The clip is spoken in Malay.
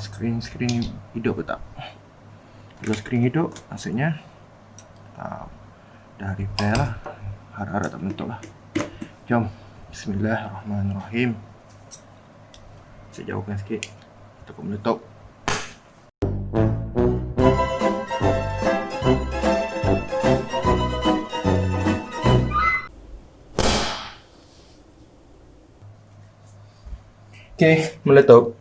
screen screen hidup ke tak? Kalau screen hidup maksudnya uh, dah repair lah. Harap-harap tak bentuk lah. Jom bismillahirrahmanirrahim. Saya jauhkan sikit takut meletup Okay, meletup